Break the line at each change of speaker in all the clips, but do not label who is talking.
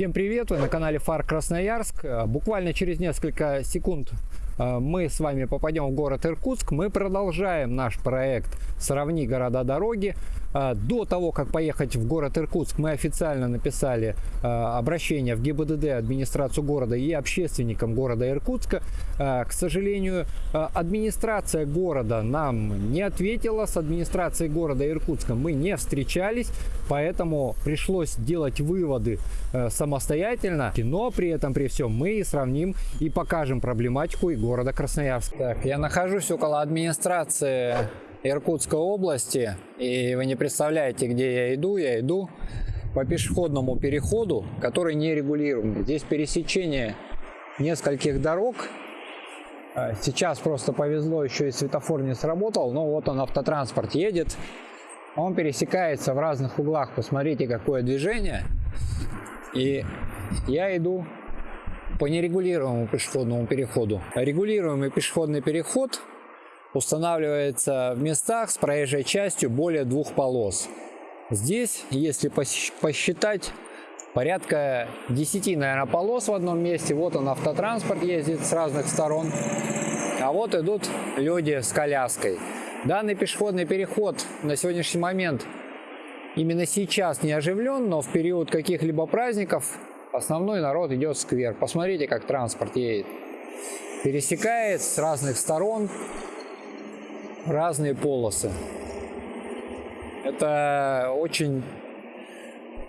Всем привет! Вы на канале Фар Красноярск. Э, буквально через несколько секунд э, мы с вами попадем в город Иркутск. Мы продолжаем наш проект «Сравни города-дороги». А, до того, как поехать в город Иркутск, мы официально написали а, обращение в ГИБДД, администрацию города и общественникам города Иркутска. А, к сожалению, администрация города нам не ответила. С администрацией города Иркутска мы не встречались, поэтому пришлось делать выводы самостоятельно. Но при этом, при всем, мы сравним и покажем проблематику и города Красноярск. Так, я нахожусь около администрации Иркутской области. И вы не представляете, где я иду. Я иду по пешеходному переходу, который не регулируем. Здесь пересечение нескольких дорог. А, сейчас просто повезло, еще и светофор не сработал. Но вот он, автотранспорт едет. Он пересекается в разных углах. Посмотрите, какое движение. И я иду по нерегулируемому пешеходному переходу. Регулируемый пешеходный переход устанавливается в местах с проезжей частью более двух полос. Здесь, если посчитать, порядка 10, наверное, полос в одном месте. Вот он, автотранспорт ездит с разных сторон. А вот идут люди с коляской. Данный пешеходный переход на сегодняшний момент именно сейчас не оживлен, но в период каких-либо праздников основной народ идет в сквер. Посмотрите, как транспорт едет. Пересекает с разных сторон разные полосы. Это очень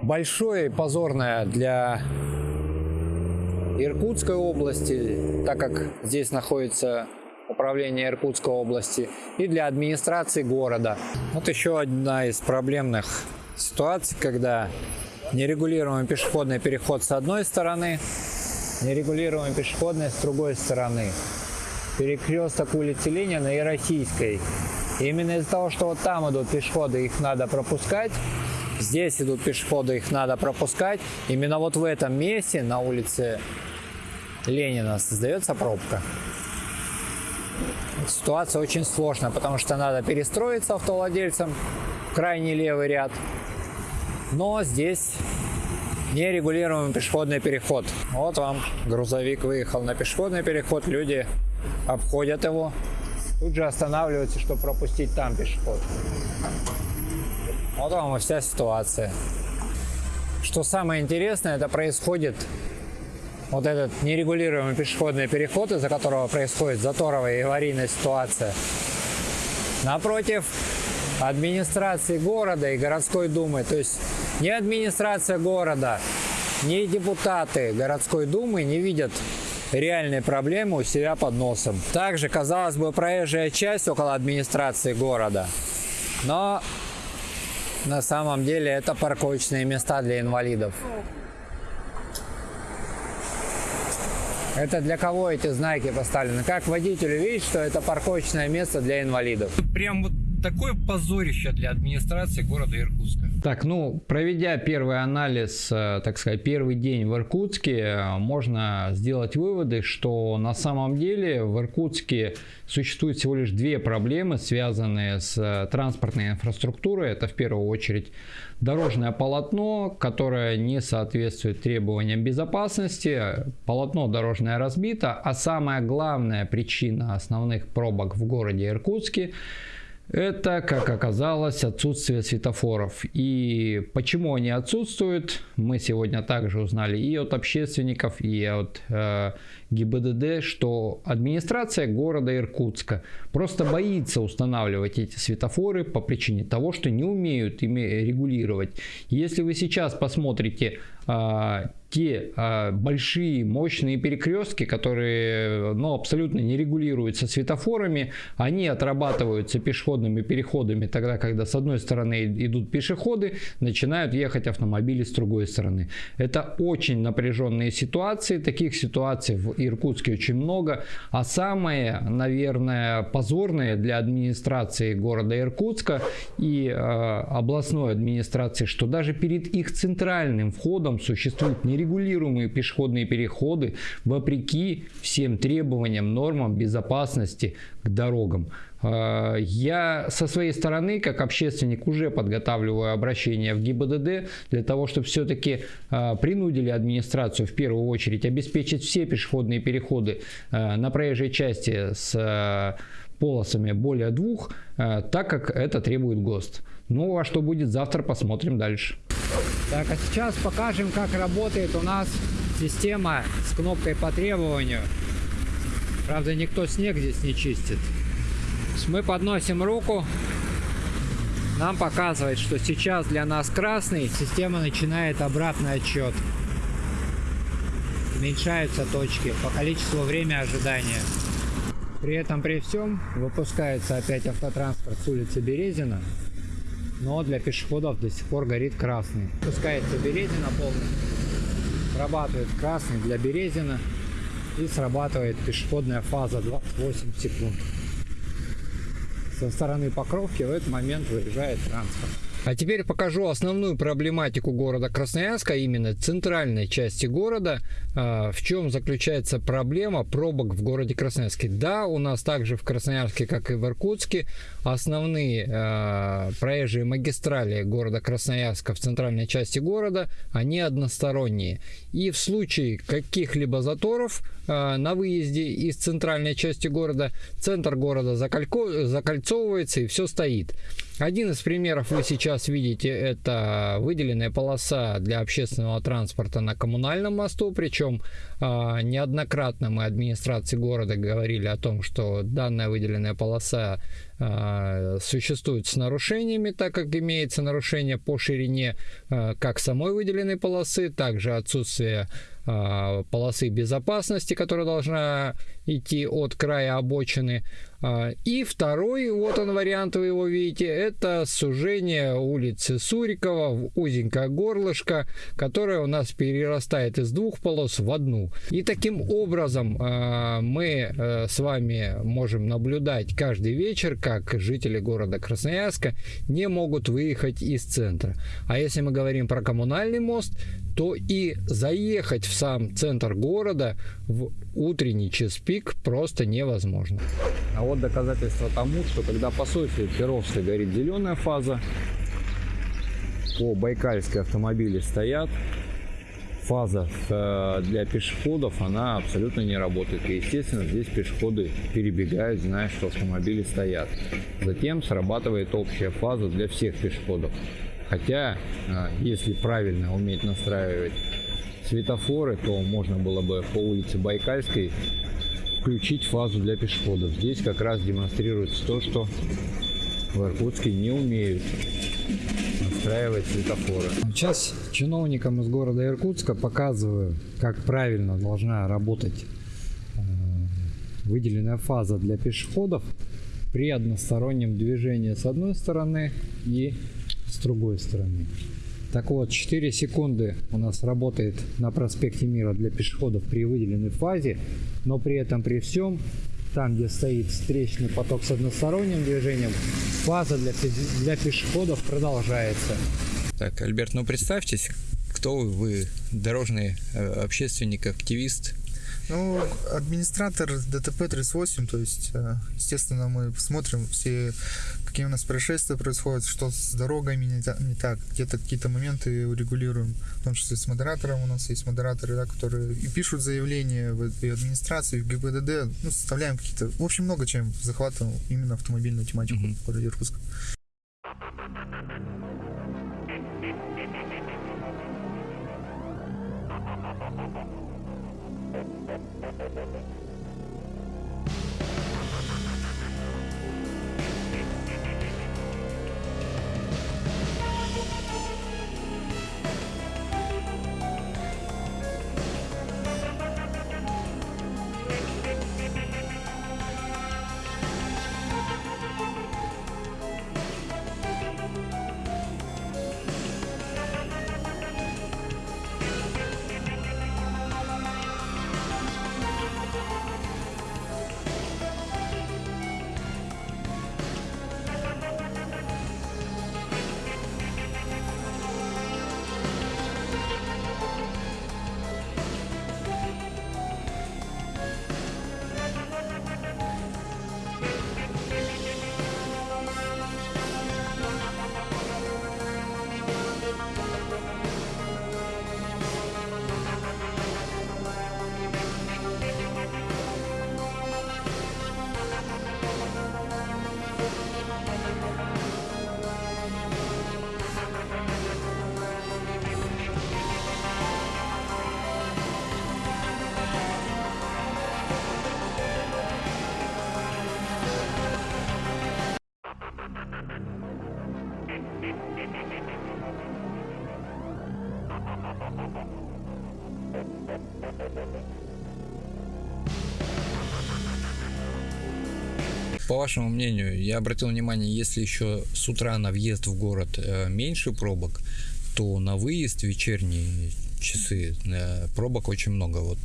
большое и позорное для Иркутской области, так как здесь находится управление Иркутской области, и для администрации города. Вот еще одна из проблемных ситуаций, когда нерегулируемый пешеходный переход с одной стороны, нерегулируемый пешеходный с другой стороны перекресток улицы Ленина и Российской. Именно из-за того, что вот там идут пешеходы, их надо пропускать, здесь идут пешеходы, их надо пропускать, именно вот в этом месте на улице Ленина создается пробка. Ситуация очень сложная, потому что надо перестроиться автовладельцам в крайний левый ряд. Но здесь нерегулируемый пешеходный переход. Вот вам грузовик выехал на пешеходный переход, люди обходят его, тут же останавливаются, чтобы пропустить там пешеход. Вот вам и вся ситуация. Что самое интересное, это происходит вот этот нерегулируемый пешеходный переход, из-за которого происходит заторовая и аварийная ситуация. Напротив администрации города и городской думы. То есть ни администрация города, ни депутаты городской думы не видят реальные проблемы у себя под носом. Также, казалось бы, проезжая часть около администрации города. Но на самом деле это парковочные места для инвалидов. Это для кого эти знаки поставлены? Как водителю видеть, что это парковочное место для инвалидов?
Прям вот такое позорище для администрации города Иркутска.
Так, ну, проведя первый анализ, э, так сказать, первый день в Иркутске, э, можно сделать выводы, что на самом деле в Иркутске существует всего лишь две проблемы, связанные с э, транспортной инфраструктурой. Это в первую очередь дорожное полотно, которое не соответствует требованиям безопасности, полотно дорожное разбито, а самая главная причина основных пробок в городе Иркутске – это, как оказалось, отсутствие светофоров. И почему они отсутствуют, мы сегодня также узнали и от общественников, и от э, ГИБДД, что администрация города Иркутска просто боится устанавливать эти светофоры по причине того, что не умеют ими регулировать. Если вы сейчас посмотрите э, те а, большие мощные перекрестки, которые ну, абсолютно не регулируются светофорами, они отрабатываются пешеходными переходами тогда, когда с одной стороны идут пешеходы, начинают ехать автомобили с другой стороны. Это очень напряженные ситуации, таких ситуаций в Иркутске очень много, а самое, наверное, позорное для администрации города Иркутска и э, областной администрации, что даже перед их центральным входом существует нереguляция нерегулируемые пешеходные переходы вопреки всем требованиям, нормам безопасности к дорогам. Э, я со своей стороны, как общественник, уже подготавливаю обращение в ГИБДД для того, чтобы все-таки э, принудили администрацию в первую очередь обеспечить все пешеходные переходы э, на проезжей части с полосами более двух, так как это требует ГОСТ. Ну а что будет завтра, посмотрим дальше. Так, а сейчас покажем, как работает у нас система с кнопкой по требованию. Правда, никто снег здесь не чистит. Мы подносим руку. Нам показывает, что сейчас для нас красный. Система начинает обратный отчет. Уменьшаются точки по количеству времени ожидания. При этом при всем выпускается опять автотранспорт с улицы Березина. Но для пешеходов до сих пор горит красный. Выпускается Березина полностью. Срабатывает красный для Березина. И срабатывает пешеходная фаза 28 секунд со стороны Покровки в этот момент выезжает транспорт. А теперь покажу основную проблематику города Красноярска, именно центральной части города. А, в чем заключается проблема пробок в городе Красноярске? Да, у нас также в Красноярске, как и в Иркутске, основные а, проезжие магистрали города Красноярска в центральной части города, они односторонние. И в случае каких-либо заторов а, на выезде из центральной части города, центр города закольцовывается и все стоит. Один из примеров вы сейчас видите, это выделенная полоса для общественного транспорта на коммунальном мосту, причем э, неоднократно мы администрации города говорили о том, что данная выделенная полоса э, существует с нарушениями, так как имеется нарушение по ширине э, как самой выделенной полосы, также отсутствие полосы безопасности, которая должна идти от края обочины. А, и второй, вот он вариант, вы его видите, это сужение улицы Сурикова в узенькое горлышко, которое у нас перерастает из двух полос в одну. И таким образом а, мы э, с вами можем наблюдать каждый вечер, как жители города Красноярска не могут выехать из центра. А если мы говорим про коммунальный мост, то и заехать в сам центр города в утренний час пик просто невозможно. А вот доказательство тому, что когда по Софии Перовской горит зеленая фаза, по Байкальской автомобили стоят, фаза э, для пешеходов, она абсолютно не работает. И, естественно, здесь пешеходы перебегают, зная, что автомобили стоят. Затем срабатывает общая фаза для всех пешеходов. Хотя, э, если правильно уметь настраивать светофоры, то можно было бы по улице Байкальской включить фазу для пешеходов. Здесь как раз демонстрируется то, что в Иркутске не умеют настраивать светофоры. Сейчас чиновникам из города Иркутска показываю, как правильно должна работать э, выделенная фаза для пешеходов при одностороннем движении с одной стороны и с другой стороны. Так вот, 4 секунды у нас работает на проспекте Мира для пешеходов при выделенной фазе, но при этом при всем, там где стоит встречный поток с односторонним движением, фаза для, для пешеходов продолжается.
Так, Альберт, ну представьтесь, кто вы? Вы дорожный э, общественник, активист,
ну, администратор ДТП-38, то есть, э, естественно, мы смотрим все, какие у нас происшествия происходят, что с дорогами не, не так, где-то какие-то моменты урегулируем, в том числе с модератором. У нас есть модераторы, да, которые и пишут заявления в и администрации, и в ГИБДД, ну, составляем какие-то, в общем, много чем захватываем именно автомобильную тематику mm-hmm. в городе
вашему мнению, я обратил внимание, если еще с утра на въезд в город э, меньше пробок, то на выезд вечерние часы э, пробок очень много. Вот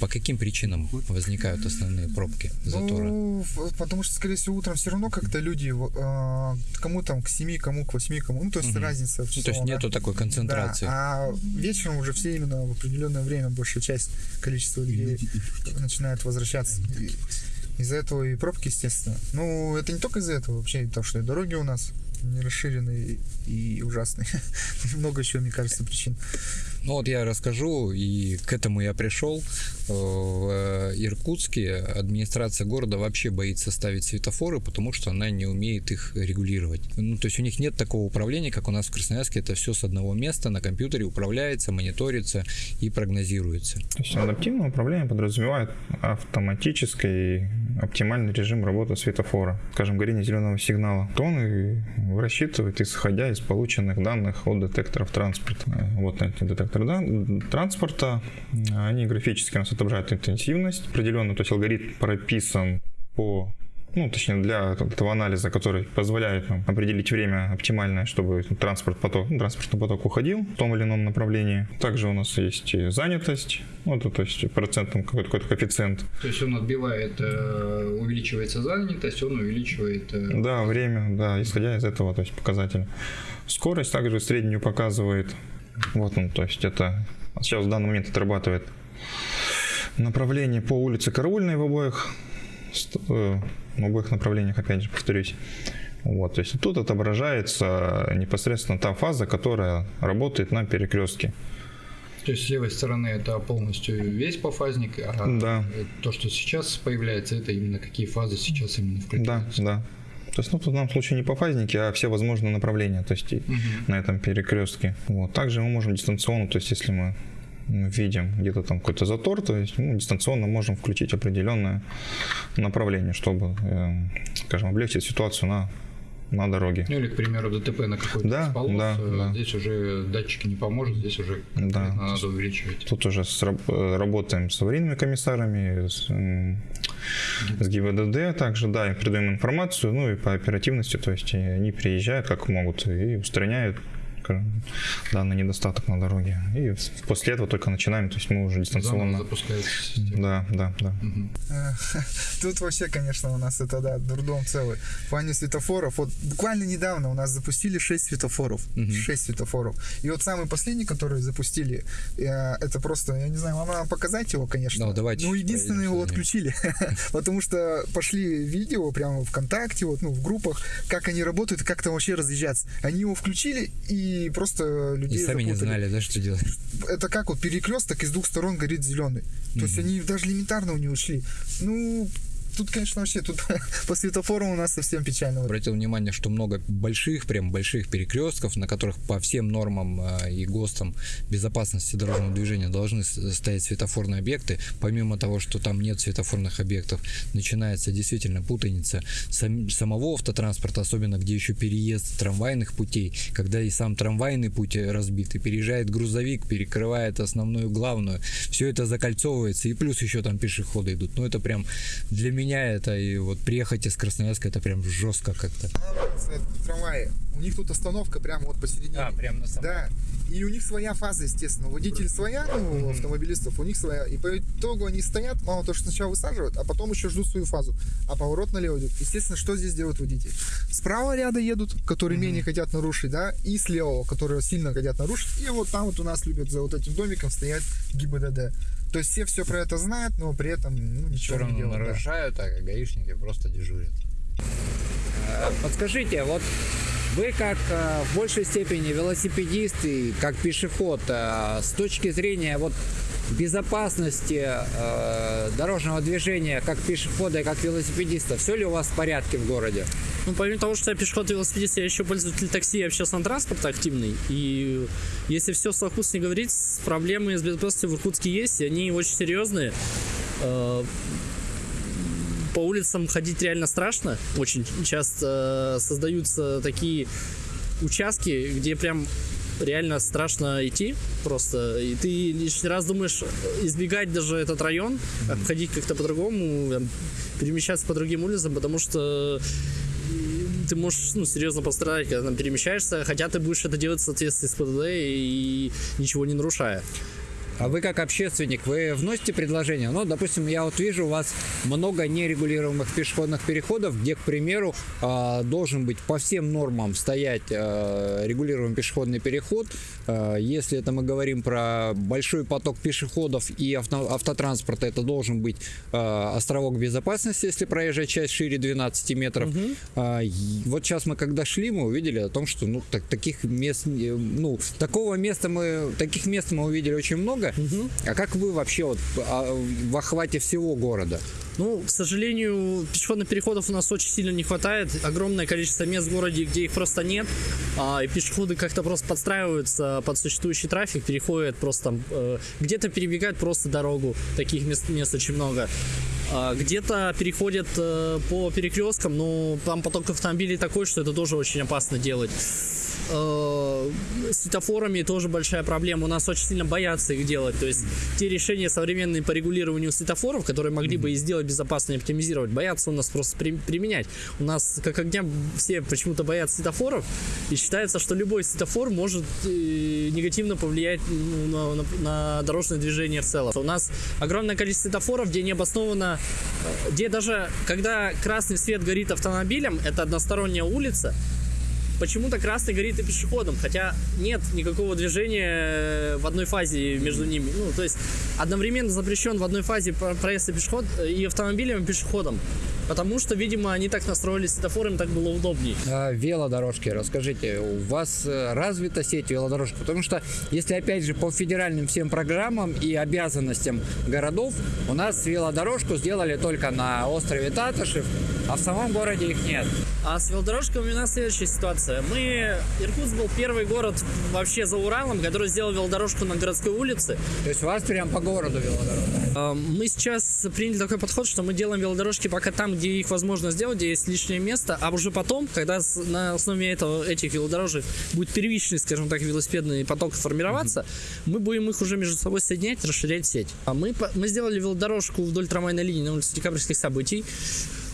по каким причинам возникают основные пробки, заторы?
Ну, потому что, скорее всего, утром все равно как-то люди, э, кому там к 7, кому к 8, кому, ну, то есть угу. разница в часов,
ну, То есть нету да? такой концентрации.
Да, а вечером уже все именно в определенное время большая часть количества людей начинает возвращаться. Из-за этого и пробки, естественно. Ну, это не только из-за этого, вообще то, что и дороги у нас не расширенные и ужасные. Много еще, мне кажется, причин.
Ну вот я расскажу, и к этому я пришел. В э, Иркутске администрация города вообще боится ставить светофоры, потому что она не умеет их регулировать. Ну, то есть у них нет такого управления, как у нас в Красноярске. Это все с одного места на компьютере управляется, мониторится и прогнозируется.
То есть адаптивное управление подразумевает автоматический оптимальный режим работы светофора. Скажем, горение зеленого сигнала. То он и рассчитывает, исходя из полученных данных от детекторов транспорта. Вот эти детекторы транспорта, они графически у нас отображают интенсивность определенно, то есть алгоритм прописан по ну, точнее, для этого анализа, который позволяет нам определить время оптимальное, чтобы транспорт поток, ну, транспортный поток уходил в том или ином направлении. Также у нас есть занятость, ну, то, то есть процентом какой-то, какой-то коэффициент.
То есть он отбивает, э, увеличивается занятость, он увеличивает...
Э, да, время, да, исходя из этого, то есть показателя. Скорость также среднюю показывает вот он, то есть это сейчас в данный момент отрабатывает направление по улице Караульной в обоих, э, в обоих направлениях, опять же, повторюсь. Вот, то есть тут отображается непосредственно та фаза, которая работает на перекрестке.
То есть с левой стороны это полностью весь пофазник, а
да.
то, что сейчас появляется, это именно какие фазы сейчас именно включаются.
Да, да. То есть, ну, в данном случае не по фазники, а все возможные направления, то есть угу. на этом перекрестке. Вот. Также мы можем дистанционно, то есть если мы видим где-то там какой-то затор, то есть мы дистанционно можем включить определенное направление, чтобы, э, скажем, облегчить ситуацию на на дороге.
Ну или, к примеру, ДТП на какой-то
да, полос, да,
э,
да.
здесь уже датчики не поможет, здесь уже
да.
надо увеличивать.
Тут уже с, э, работаем с аварийными комиссарами, с, с ГИБДД также, да, и передаем информацию, ну и по оперативности, то есть они приезжают как могут и устраняют данный недостаток на дороге. И после этого только начинаем, то есть мы уже дистанционно... Да, да, да. Угу.
Тут вообще, конечно, у нас это, да, дурдом целый. В плане светофоров, вот буквально недавно у нас запустили 6 светофоров. Угу. 6 светофоров. И вот самый последний, который запустили, э, это просто, я не знаю, вам надо показать его, конечно.
Ну, давайте. Ну,
единственное, его отключили. Потому что пошли видео прямо ВКонтакте, вот, ну, в группах, как они работают и как там вообще разъезжаться. Они его включили, и и просто людей
И сами запутали. не знали, да, что делать.
Это как вот перекресток из двух сторон горит зеленый. То mm-hmm. есть они даже элементарно у него шли. Ну, тут, конечно, вообще тут по светофорам у нас совсем печально.
Обратил внимание, что много больших, прям больших перекрестков, на которых по всем нормам э, и ГОСТам безопасности дорожного движения должны стоять светофорные объекты. Помимо того, что там нет светофорных объектов, начинается действительно путаница сам, самого автотранспорта, особенно где еще переезд трамвайных путей, когда и сам трамвайный путь разбит, и переезжает грузовик, перекрывает основную главную. Все это закольцовывается, и плюс еще там пешеходы идут. Ну, это прям для меня меня это, и вот приехать из Красноярска, это прям жестко как-то.
Трамваи. У них тут остановка прямо вот посередине.
А, прям на самом.
Да. И у них своя фаза, естественно. водитель своя, ну, автомобилистов, у них своя. И по итогу они стоят, мало того, что сначала высаживают, а потом еще ждут свою фазу. А поворот налево идет. Естественно, что здесь делают водители? Справа ряда едут, которые менее хотят нарушить, да, и слева, которые сильно хотят нарушить. И вот там вот у нас любят за вот этим домиком стоять ГИБДД. То есть все все про это знают, но при этом ну, ничего
Все
не делают.
нарушают, да. а гаишники просто дежурят.
Э, подскажите, вот вы как э, в большей степени велосипедист и как пешеход, с точки зрения вот безопасности э, дорожного движения как пешехода и как велосипедиста, все ли у вас в порядке в городе?
Ну, помимо того, что я пешеход и велосипедист, я еще пользователь такси и общественного транспорта активный. И если все в совокупности говорить, проблемы с безопасностью в Иркутске есть, и они очень серьезные. Э, по улицам ходить реально страшно. Очень часто э, создаются такие участки, где прям реально страшно идти просто. И ты лишний раз думаешь избегать даже этот район, обходить как-то по-другому, перемещаться по другим улицам, потому что ты можешь ну, серьезно пострадать, когда там перемещаешься, хотя ты будешь это делать в соответствии с ПДД и ничего не нарушая.
А вы как общественник, вы вносите предложения? Ну, допустим, я вот вижу у вас много нерегулируемых пешеходных переходов, где, к примеру, а, должен быть по всем нормам стоять а, регулируемый пешеходный переход. А, если это мы говорим про большой поток пешеходов и авто, автотранспорта, это должен быть островок безопасности, если проезжая часть шире 12 метров. Угу. Вот сейчас мы когда шли, мы увидели о том, что ну, так, таких мест, ну, такого места мы, таких мест мы увидели очень много, много. Угу. А как вы вообще вот а, в охвате всего города?
Ну, к сожалению, пешеходных переходов у нас очень сильно не хватает. Огромное количество мест в городе, где их просто нет. А, и пешеходы как-то просто подстраиваются под существующий трафик, переходят просто там, э, где-то перебегают просто дорогу. Таких мест, мест очень много. А, где-то переходят э, по перекресткам, но там поток автомобилей такой, что это тоже очень опасно делать. Э, светофорами тоже большая проблема. У нас очень сильно боятся их делать. То есть те решения современные по регулированию светофоров, которые могли бы и сделать безопасно и оптимизировать, боятся у нас просто при, применять. У нас как огня все почему-то боятся светофоров и считается, что любой светофор может э, негативно повлиять ну, на, на, на дорожное движение в целом. У нас огромное количество светофоров, где необоснованно, э, где даже когда красный свет горит автомобилем, это односторонняя улица, почему-то красный горит и пешеходом, хотя нет никакого движения в одной фазе между ними. Ну, то есть одновременно запрещен в одной фазе проезд и пешеход и автомобилем, и пешеходом. Потому что, видимо, они так настроили светофор, им так было удобнее.
А, велодорожки, расскажите, у вас э, развита сеть велодорожек? Потому что, если опять же по федеральным всем программам и обязанностям городов, у нас велодорожку сделали только на острове Татышев, а в самом городе их нет.
А с велодорожками у нас следующая ситуация. Мы, Иркутск был первый город вообще за Уралом, который сделал велодорожку на городской улице.
То есть у вас прям по городу велодорожка?
А, мы сейчас приняли такой подход, что мы делаем велодорожки пока там, где их возможно сделать, где есть лишнее место, а уже потом, когда на основе этого, этих велодорожек будет первичный, скажем так, велосипедный поток формироваться, mm-hmm. мы будем их уже между собой соединять, расширять сеть. А мы, мы сделали велодорожку вдоль трамвайной линии на улице декабрьских событий.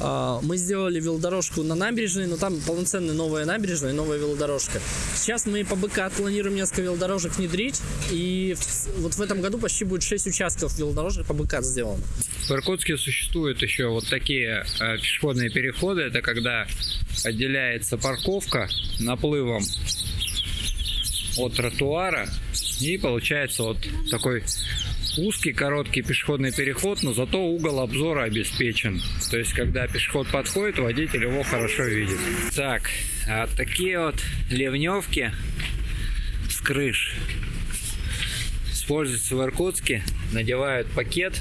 А, мы сделали велодорожку на набережной, но там полноценная новая набережная, новая велодорожка. Сейчас мы по БК планируем несколько велодорожек внедрить, и вот в этом году почти будет 6 участков велодорожек по БК сделано.
В Иркутске существуют еще вот такие э, пешеходные переходы. Это когда отделяется парковка наплывом от тротуара и получается вот такой узкий короткий пешеходный переход, но зато угол обзора обеспечен. То есть, когда пешеход подходит, водитель его хорошо видит. Так, а такие вот ливневки с крыш используются в Иркутске. Надевают пакет.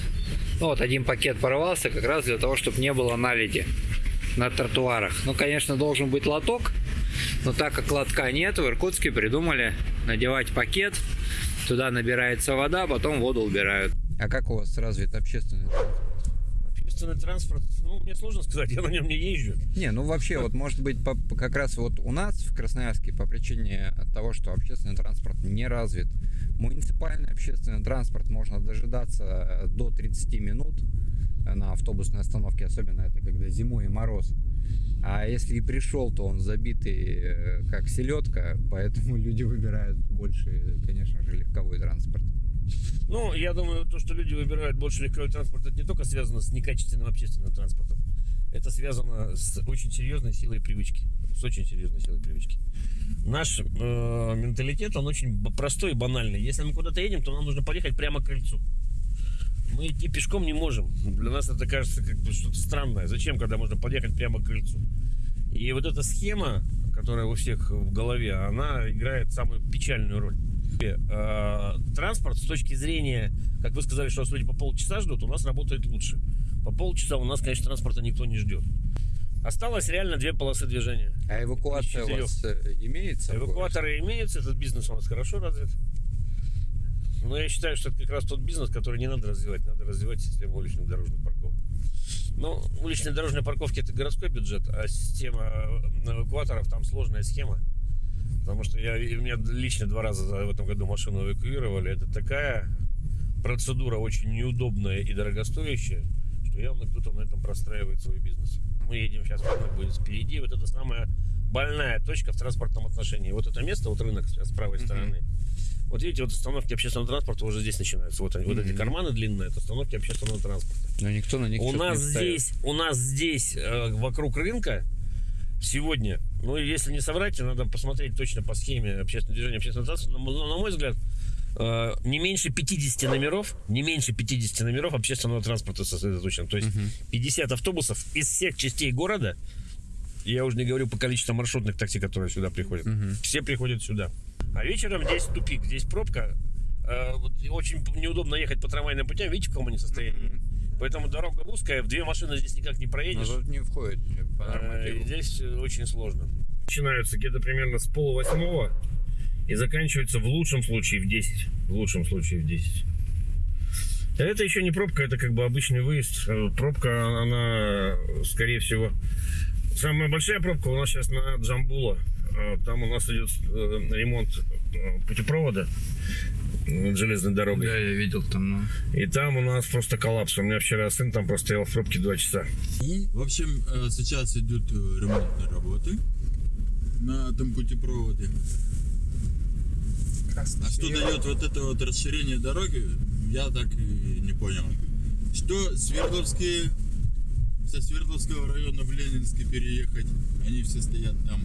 Ну, вот один пакет порвался как раз для того, чтобы не было наледи на тротуарах. Ну, конечно, должен быть лоток, но так как лотка нет, в Иркутске придумали надевать пакет Туда набирается вода, потом воду убирают. А как у вас развит общественный транспорт?
Общественный транспорт, ну, мне сложно сказать, я на нем не езжу.
Не, ну вообще, вот может быть, по, как раз вот у нас в Красноярске по причине того, что общественный транспорт не развит, муниципальный общественный транспорт можно дожидаться до 30 минут на автобусной остановке, особенно это когда зимой и мороз. А если и пришел, то он забитый э, как селедка, поэтому люди выбирают больше, конечно же, легковой транспорт.
Ну, я думаю, то, что люди выбирают больше легковой транспорт, это не только связано с некачественным общественным транспортом. Это связано с очень серьезной силой привычки. С очень серьезной силой привычки. Наш э, менталитет, он очень простой и банальный. Если мы куда-то едем, то нам нужно поехать прямо к кольцу мы идти пешком не можем. Для нас это кажется как бы что-то странное. Зачем, когда можно подъехать прямо к крыльцу? И вот эта схема, которая у всех в голове, она играет самую печальную роль. Э, транспорт с точки зрения, как вы сказали, что люди по полчаса ждут, у нас работает лучше. По полчаса у нас, конечно, транспорта никто не ждет. Осталось реально две полосы движения.
А эвакуация у вас э, имеется?
Эвакуаторы имеются, этот бизнес у нас хорошо развит. Но я считаю, что это как раз тот бизнес, который не надо развивать. Надо развивать систему уличных дорожных парковок. Ну, уличные дорожные парковки это городской бюджет, а система эвакуаторов там сложная схема. Потому что я, у меня лично два раза за- в этом году машину эвакуировали. Это такая процедура очень неудобная и дорогостоящая, что явно кто-то на этом простраивает свой бизнес. Мы едем сейчас, рынок будет впереди. Вот это самая больная точка в транспортном отношении. Вот это место, вот рынок с правой стороны. Вот видите, вот остановки общественного транспорта уже здесь начинаются. Вот, они, вот эти карманы длинные, это остановки общественного транспорта.
Но никто на них
У нас
не ставит.
здесь, у нас здесь э, вокруг рынка сегодня, ну если не соврать, надо посмотреть точно по схеме общественного движения общественного транспорта. На, мо- на мой взгляд, э, не меньше 50 номеров, не меньше 50 номеров общественного транспорта сосредоточено. То есть 50 автобусов из всех частей города. Я уже не говорю по количеству маршрутных такси, которые сюда приходят. Все приходят сюда. А вечером здесь тупик, здесь пробка. Э, вот очень неудобно ехать по трамвайным путям. Видите, в каком они состоянии? Поэтому дорога узкая, в две машины здесь никак не
Но
проедешь.
тут не входит по
А,
нормативу.
и Здесь э, очень сложно. Начинаются где-то примерно с полувосьмого и заканчиваются в лучшем случае в 10. В лучшем случае в 10. Это еще не пробка, это как бы обычный выезд. Э, Пробка, она, скорее всего... Самая большая пробка у нас сейчас на Джамбула. Э, Там у нас идет э, ремонт э, путепровода над железной дорогой.
Да, я видел там, ну.
И там у нас просто коллапс. У меня вчера сын там простоял в пробке два часа.
И, в общем, сейчас идут ремонтные работы на этом путепроводе.
Красный
А что дает вот это вот расширение дороги, я так и не понял. Что Свердловские, со Свердловского района в Ленинский переехать, они все стоят там.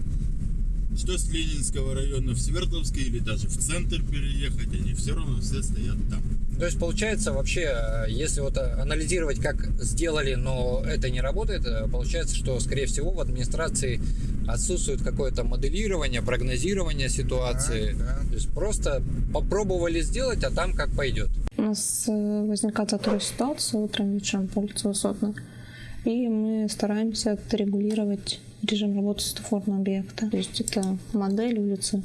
Что с Ленинского района в Свердловский или даже в центр переехать, они все равно все стоят там.
То есть получается вообще, э, если вот э, анализировать, как сделали, но это не работает, э, получается, что скорее всего в администрации отсутствует какое-то моделирование, прогнозирование ситуации.
Да, да.
То есть просто попробовали сделать, а там как пойдет.
У нас возникает заторная ситуация утром, вечером по улице Высотной. И мы стараемся отрегулировать режим работы светофорного объекта. То есть это модель улицы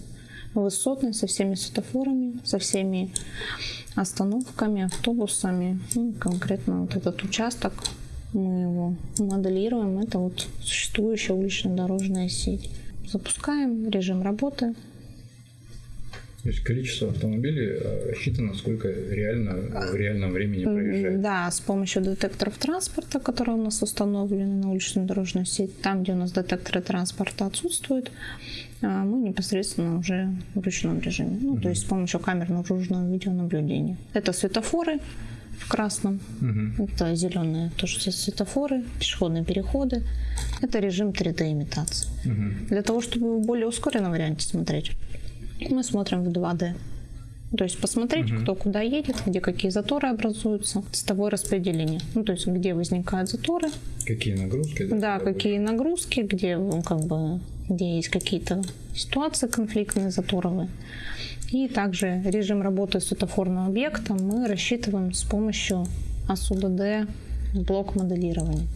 Высотной со всеми светофорами, со всеми остановками, автобусами. Ну, конкретно вот этот участок мы его моделируем. Это вот существующая уличная дорожная сеть. Запускаем режим работы,
То есть количество автомобилей э, рассчитано, сколько реально в реальном времени проезжает.
Да, с помощью детекторов транспорта, которые у нас установлены на уличную дорожную сеть. Там, где у нас детекторы транспорта отсутствуют, а, мы непосредственно уже в ручном режиме. Ну, то есть с помощью камер наружного видеонаблюдения. Это светофоры в красном, это зеленые тоже светофоры, пешеходные переходы. Это режим 3D имитации. Для того, чтобы в более ускоренном варианте смотреть, мы смотрим в 2D. То есть посмотреть, кто куда едет, где какие заторы образуются, цветовое распределение. Ну, то есть где возникают заторы,
Какие нагрузки?
да, какие нагрузки, где ну, как бы где есть какие-то ситуации конфликтные, заторовые. И также режим работы светофорного объекта мы рассчитываем с помощью АСУДД блок моделирования.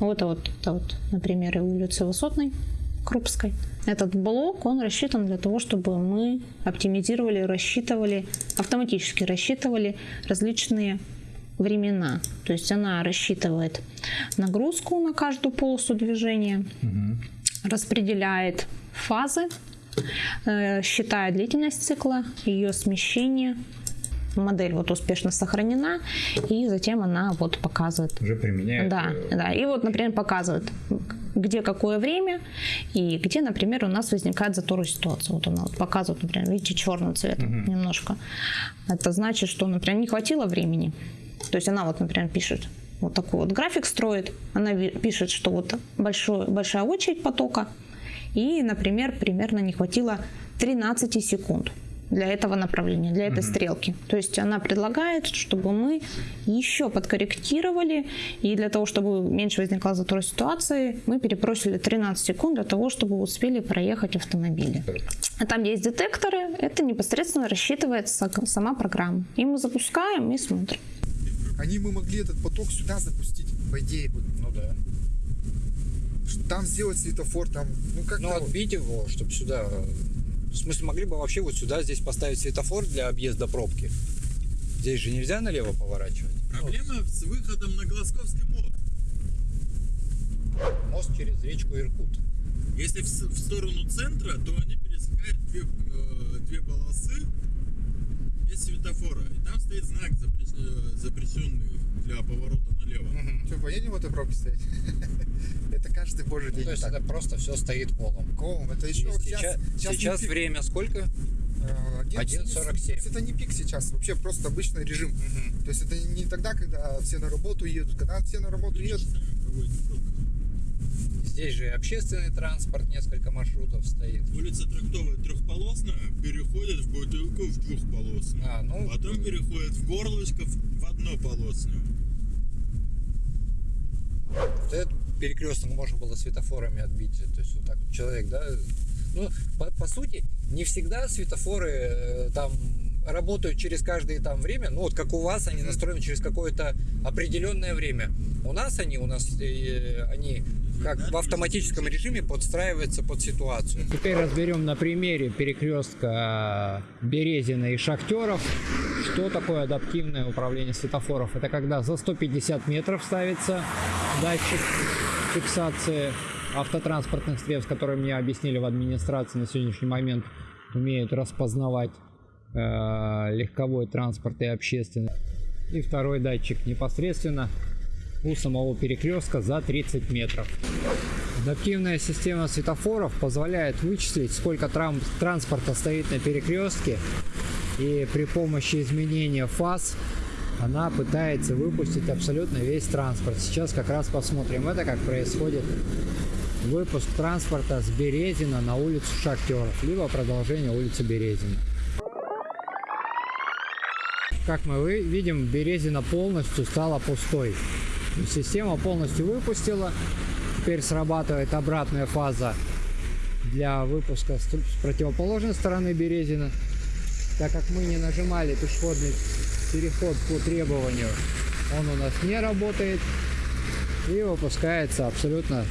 Вот это вот, это вот, например, и улицы Высотной, Крупской. Этот блок, он рассчитан для того, чтобы мы оптимизировали, рассчитывали, автоматически рассчитывали различные времена. То есть она рассчитывает нагрузку на каждую полосу движения, распределяет фазы, э, считает длительность цикла, ее смещение. Модель вот успешно сохранена, и затем она вот показывает
Уже применяют.
да,
э,
да. И вот, например, показывает, где какое время и где, например, у нас возникает заторная ситуация. Вот она вот показывает, например, видите, черным цветом немножко. Это значит, что, например, не хватило времени. То есть она вот, например, пишет, вот такой вот график строит. Она пишет, что вот большой, большая очередь потока. И, например, примерно не хватило 13 секунд для этого направления, для этой стрелки. То есть она предлагает, чтобы мы еще подкорректировали, и для того, чтобы меньше возникало затор ситуации, мы перепросили 13 секунд для того, чтобы успели проехать автомобили. А там есть детекторы, это непосредственно рассчитывается сама программа. И мы запускаем и смотрим.
Они бы могли этот поток сюда запустить, по идее. бы.
Ну да.
Там сделать светофор, там, ну как
Ну, отбить его, чтобы сюда... В смысле, могли бы вообще вот сюда здесь поставить светофор для объезда пробки? Здесь же нельзя налево поворачивать.
Проблема с выходом на Глазковский мост.
Мост через речку Иркут.
Если в, в сторону центра, то они пересекают две, э, две полосы без светофора. И там стоит знак э, запрещенный для поворота налево.
Что, поедем в этой пробке стоять? Это каждый божий день.
То есть
так.
это просто все стоит колом.
Колом, это еще
Сейчас,
сейчас,
сейчас
пик.
время сколько?
Э,
1.47.
Это не пик сейчас, вообще просто обычный режим. То есть это не тогда, когда все на работу едут, когда все на работу едут.
Здесь же и общественный транспорт, несколько маршрутов стоит.
Улица Трактовая трехполосная переходит в бутылку в двухполосную.
А, ну,
Потом переходит в горлышко в в однополосную.
Вот этот перекресток можно было светофорами отбить. То есть вот так вот человек, да. Ну, по, по сути, не всегда светофоры э, там работают через каждое там время. Ну, вот как у вас, они настроены через какое-то определенное время. У нас они, у нас э, они как в автоматическом режиме подстраиваются под ситуацию.
Теперь разберем на примере перекрестка Березина и Шахтеров, что такое адаптивное управление светофоров. Это когда за 150 метров ставится датчик фиксации автотранспортных средств, которые мне объяснили в администрации на сегодняшний момент, умеют распознавать э, легковой транспорт и общественный. И второй датчик непосредственно у самого перекрестка за 30 метров. Адаптивная система светофоров позволяет вычислить, сколько транспорта стоит на перекрестке, и при помощи изменения фаз она пытается выпустить абсолютно весь транспорт. Сейчас как раз посмотрим это, как происходит выпуск транспорта с Березина на улицу Шахтеров, либо продолжение улицы Березина. Как мы видим, Березина полностью стала пустой. Система полностью выпустила. Теперь срабатывает обратная фаза для выпуска с противоположной стороны Березина. Так как мы не нажимали пешеходный переход по требованию, он у нас не работает. И выпускается абсолютно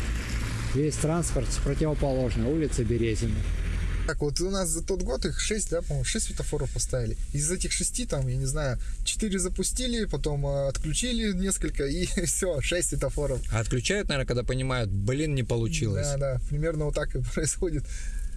весь транспорт с противоположной улицы Березина.
Так вот у нас за тот год их 6, да, по-моему, 6 светофоров поставили. Из этих 6 там, я не знаю, 4 запустили, потом э, отключили несколько и все, 6 светофоров.
А отключают, наверное, когда понимают, блин, не получилось.
Да, да, примерно вот так и происходит.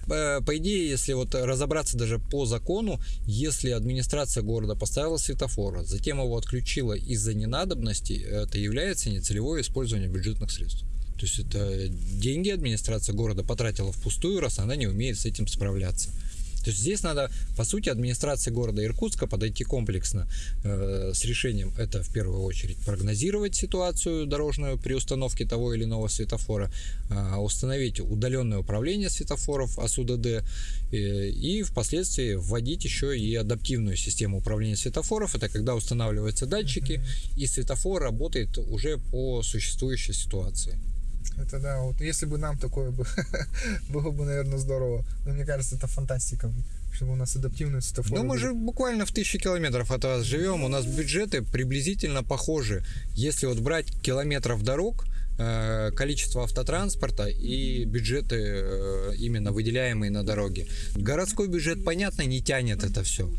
Э, по идее, если вот разобраться даже по закону, если администрация города поставила светофор, затем его отключила из-за ненадобности, это является нецелевое использование бюджетных средств. То есть это деньги администрация города потратила впустую, раз она не умеет с этим справляться. То есть здесь надо, по сути, администрации города Иркутска подойти комплексно э, с решением. Это в первую очередь прогнозировать ситуацию дорожную при установке того или иного светофора, э, установить удаленное управление светофоров АСУДД э, и впоследствии вводить еще и адаптивную систему управления светофоров. Это когда устанавливаются датчики и светофор работает уже по существующей ситуации.
Это да, вот если бы нам такое бы, было бы, наверное, здорово. Но мне кажется, это фантастика, чтобы у нас адаптивные светофоры
Ну, мы
были.
же буквально в тысячи километров от вас живем. У нас бюджеты приблизительно похожи. Если вот брать километров дорог, э, количество автотранспорта и бюджеты э, именно выделяемые на дороге. Городской бюджет, понятно, не тянет это все.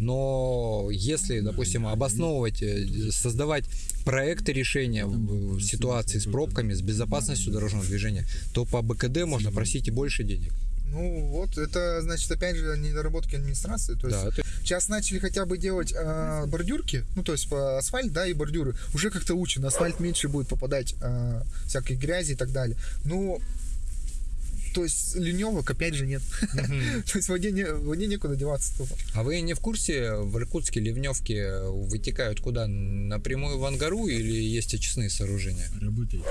Но если, допустим, обосновывать, э, создавать проекты решения в ситуации с пробками, с безопасностью дорожного движения, то по БКД можно просить и больше денег.
Ну вот, это значит, опять же, недоработки администрации. То есть
Да, это-
сейчас начали хотя бы делать э, бордюрки, ну то есть по асфальт, да, и бордюры. Уже как-то учат, на асфальт меньше будет попадать э, всякой грязи и так далее. Ну, то есть леневок опять же нет. То есть воде, не, воде некуда деваться тупо.
А вы не в курсе, в Иркутске ливневки вытекают куда? Напрямую в Ангару или есть очистные сооружения?
Работает.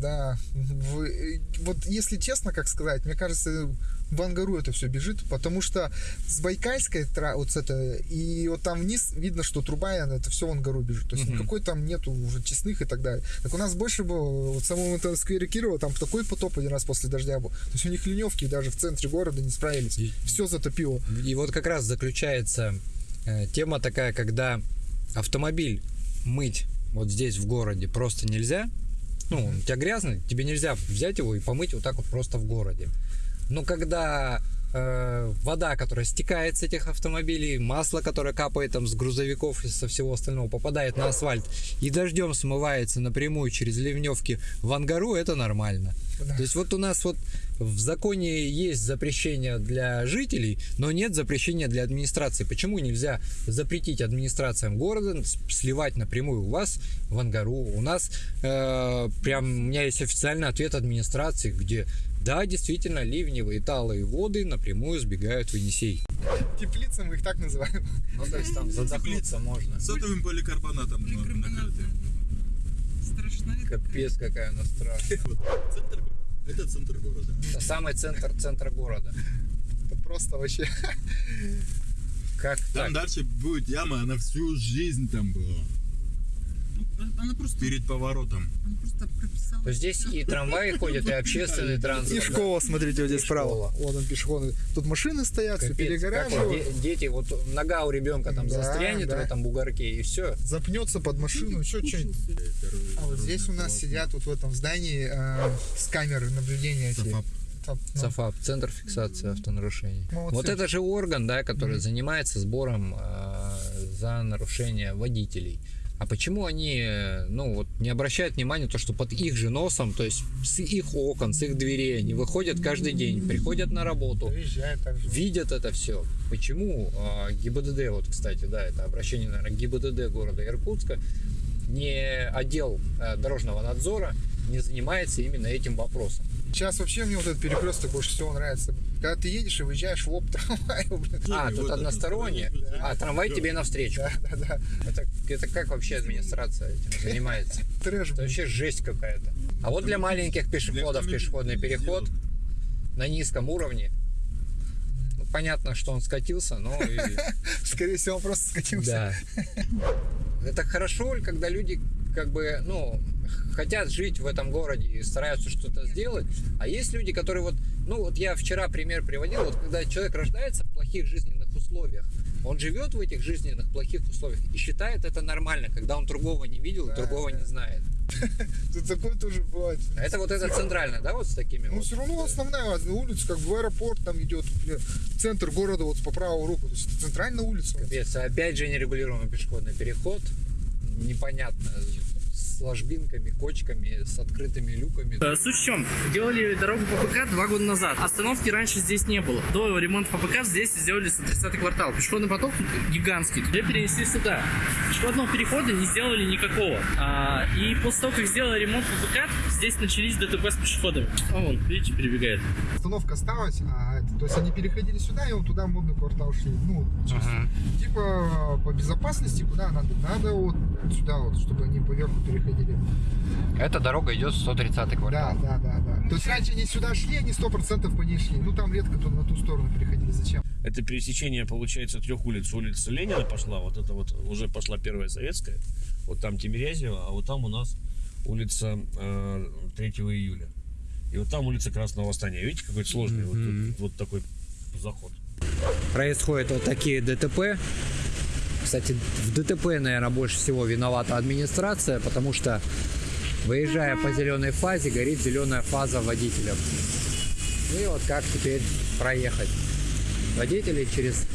Да, вы- вот если честно, как сказать, мне кажется, в Ангару это все бежит, потому что с Байкальской, вот с это, и вот там вниз видно, что труба, это все в Ангару бежит. То есть
Мгм.
никакой там нету уже честных и так далее. Так у нас больше было, вот в самом этом сквере Кирова, там такой потоп один раз после дождя был. То есть у них леневки даже в центре города не справились.
И-
Все затопило.
И вот как раз заключается э, тема такая, когда автомобиль мыть вот здесь в городе просто нельзя. Ну, у тебя грязный, тебе нельзя взять его и помыть вот так вот просто в городе. Но когда э, вода, которая стекает с этих автомобилей, масло, которое капает там с грузовиков и со всего остального, попадает на асфальт и дождем смывается напрямую через ливневки в Ангару, это нормально. То есть вот у нас вот в законе есть запрещение для жителей, но нет запрещения для администрации. Почему нельзя запретить администрациям города сливать напрямую у вас в Ангару? У нас э, прям у меня есть официальный ответ администрации, где да, действительно, ливневые талые воды напрямую сбегают в Енисей.
Теплицы мы их так называем.
Ну, то есть там задохнуться можно.
Сотовым поликарбонатом накрыты.
Страшная.
Капец, какая она страшная.
Центр, это центр города.
Это самый центр центра города.
Это просто вообще...
Как
Там
так?
дальше будет яма, она всю жизнь там была.
Она просто,
Перед поворотом.
она просто прописала.
То здесь и трамваи ходят, и общественный
И
транспорт. да?
школа, смотрите, вот здесь
И
справа. Вот он пешеходный. Тут машины стоят, все перегораживают.
де- дети, вот нога у ребенка там застрянет в этом бугорке, и все.
Запнется под машину, еще что-нибудь. А вот здесь у нас сидят вот в этом здании э, с камеры наблюдения. эти.
Софап.
Там, ну,
ЦАФАП, Центр фиксации автонарушений.
Молодцы.
Вот это же орган, да, который занимается сбором э, за нарушение водителей. А почему они, э, ну, вот не обращают внимания то, что под их же носом, то есть с их окон, с их дверей, они выходят каждый день, приходят на работу, видят это все. Почему а, ГИБДД, вот, кстати, да, это обращение, наверное, ГИБДД города Иркутска, не отдел э, дорожного надзора не занимается именно этим вопросом.
Сейчас вообще мне вот этот перекресток больше всего нравится. Когда ты едешь и выезжаешь в лоб трамвая, блин.
А,
вот
тут
это
одностороннее, а трамвай тебе навстречу.
Да, да, да.
Это, это как вообще администрация этим занимается?
Трэш,
Это вообще жесть какая-то. А вот для маленьких пешеходов пешеходный переход на низком уровне. Ну, понятно, что он скатился, но и
Скорее всего, он просто скатился.
Да. Это хорошо, когда люди как бы, ну, хотят жить в этом городе и стараются что-то сделать. А есть люди, которые вот, ну, вот я вчера пример приводил, вот когда человек рождается в плохих жизненных условиях, он живет в этих жизненных плохих условиях и считает это нормально, когда он другого не видел и другого не знает.
Тут такое тоже бывает.
А это вот это центрально, да, вот с такими
Ну,
вот?
все равно основная улица, как в аэропорт там идет, бля, центр города вот по правую руку. То есть центральная улица.
Капец, опять же нерегулируемый пешеходный переход. Непонятно. С ложбинками, кочками, с открытыми люками.
Э, Суть в чем? Делали дорогу по ПК два года назад. Остановки раньше здесь не было. До ремонта по ПК здесь сделали 130 квартал. Пешеходный поток гигантский. Ее перенесли сюда. Пешеходного перехода не сделали никакого. А, и после того, как сделали ремонт по ПК, здесь начались ДТП с пешеходами. О, вон, видите, перебегает.
Остановка осталась, а то есть они переходили сюда, и вот туда в модный квартал шли. Ну, через- типа по безопасности куда надо? Надо вот сюда вот, чтобы они поверху переходили.
Эта дорога идет 130
Да,
квартал.
да, да, да. То есть раньше они сюда шли, они сто процентов по ней шли. Ну там редко то на ту сторону переходили. Зачем?
Это пересечение, получается, трех улиц. Улица Ленина пошла, вот это вот уже пошла первая советская. Вот там Тимирязева, а вот там у нас улица э, 3 июля. И вот там улица Красного Восстания. Видите, какой сложный вот, тут вот такой заход.
происходят вот такие ДТП. Кстати, в ДТП, наверное, больше всего виновата администрация, потому что выезжая по зеленой фазе, горит зеленая фаза водителям. И вот как теперь проехать? Водители через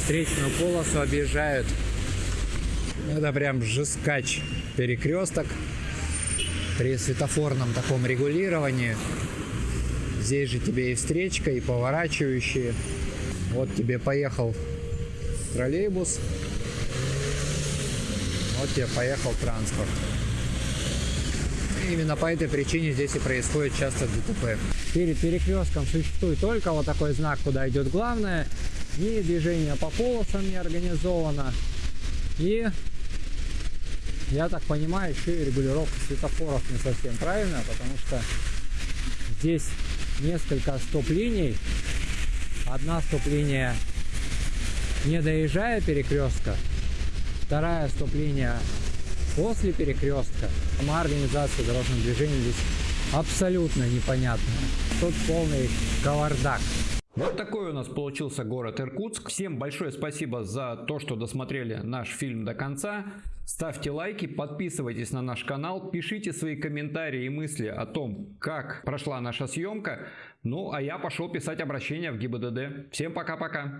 встречную полосу объезжают. Это прям жескач перекресток при светофорном таком регулировании. Здесь же тебе и встречка, и поворачивающие. Вот тебе поехал троллейбус. Вот тебе поехал транспорт. И именно по этой причине здесь и происходит часто ДТП. Перед перекрестком существует только вот такой знак, куда идет главное. Ни движение по полосам не организовано. И я так понимаю, еще и регулировка светофоров не совсем правильная, потому что здесь несколько стоп-линий. Одна стоп-линия не доезжая перекрестка, вторая стоп-линия после перекрестка. Сама организация дорожного движения здесь абсолютно непонятная. Тут полный кавардак. Вот такой у нас получился город Иркутск. Всем большое спасибо за то, что досмотрели наш фильм до конца.
Ставьте лайки, подписывайтесь на наш канал, пишите свои комментарии и мысли о том, как прошла наша съемка. Ну, а я пошел писать обращение в ГИБДД. Всем пока-пока.